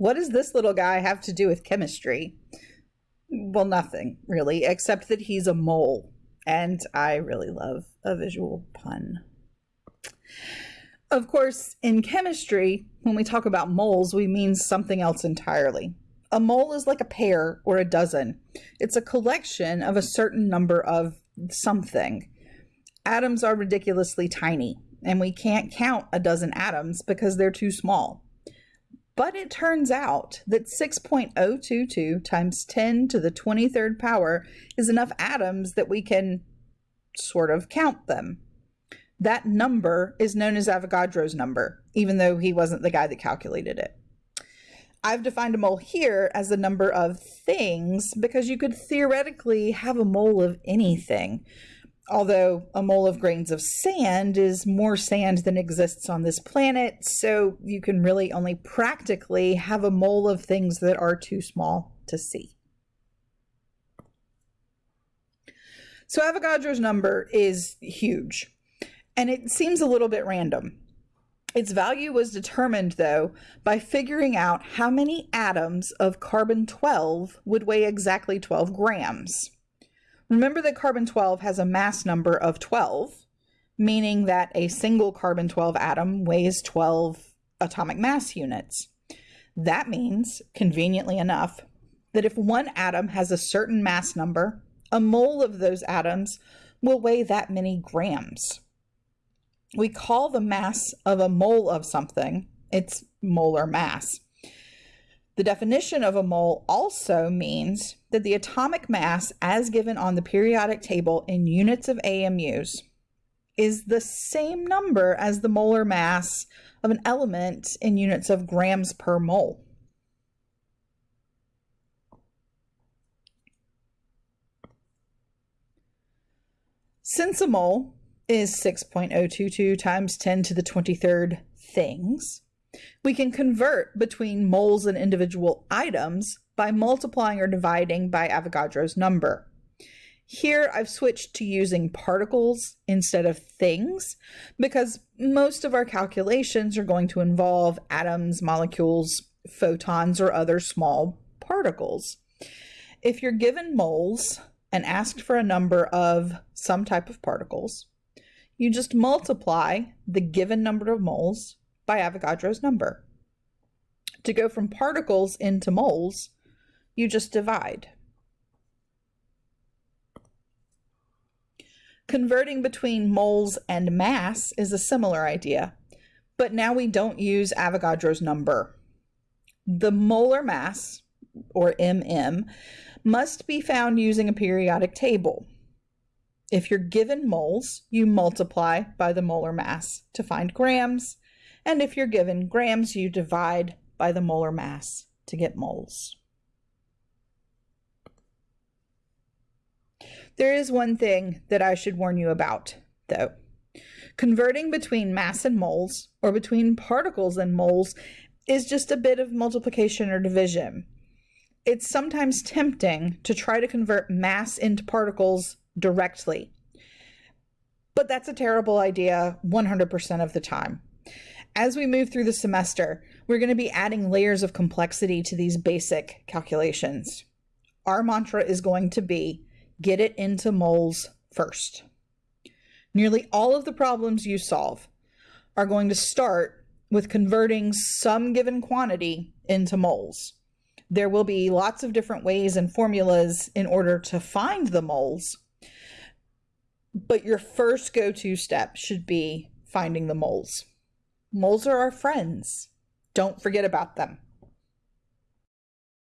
What does this little guy have to do with chemistry? Well, nothing really, except that he's a mole. And I really love a visual pun. Of course, in chemistry, when we talk about moles, we mean something else entirely. A mole is like a pair or a dozen. It's a collection of a certain number of something. Atoms are ridiculously tiny, and we can't count a dozen atoms because they're too small. But it turns out that 6.022 times 10 to the 23rd power is enough atoms that we can sort of count them. That number is known as Avogadro's number, even though he wasn't the guy that calculated it. I've defined a mole here as the number of things because you could theoretically have a mole of anything. Although a mole of grains of sand is more sand than exists on this planet, so you can really only practically have a mole of things that are too small to see. So Avogadro's number is huge and it seems a little bit random. Its value was determined, though, by figuring out how many atoms of carbon 12 would weigh exactly 12 grams. Remember that carbon 12 has a mass number of 12, meaning that a single carbon 12 atom weighs 12 atomic mass units. That means, conveniently enough, that if one atom has a certain mass number, a mole of those atoms will weigh that many grams we call the mass of a mole of something its molar mass. The definition of a mole also means that the atomic mass, as given on the periodic table in units of AMUs, is the same number as the molar mass of an element in units of grams per mole. Since a mole is 6.022 times 10 to the 23rd things. We can convert between moles and individual items by multiplying or dividing by Avogadro's number. Here I've switched to using particles instead of things because most of our calculations are going to involve atoms, molecules, photons, or other small particles. If you're given moles and asked for a number of some type of particles, you just multiply the given number of moles by Avogadro's number. To go from particles into moles, you just divide. Converting between moles and mass is a similar idea, but now we don't use Avogadro's number. The molar mass, or MM, must be found using a periodic table. If you're given moles, you multiply by the molar mass to find grams. And if you're given grams, you divide by the molar mass to get moles. There is one thing that I should warn you about, though. Converting between mass and moles, or between particles and moles, is just a bit of multiplication or division. It's sometimes tempting to try to convert mass into particles directly. But that's a terrible idea 100% of the time. As we move through the semester, we're going to be adding layers of complexity to these basic calculations. Our mantra is going to be get it into moles first. Nearly all of the problems you solve are going to start with converting some given quantity into moles. There will be lots of different ways and formulas in order to find the moles, but your first go to step should be finding the moles. Moles are our friends. Don't forget about them.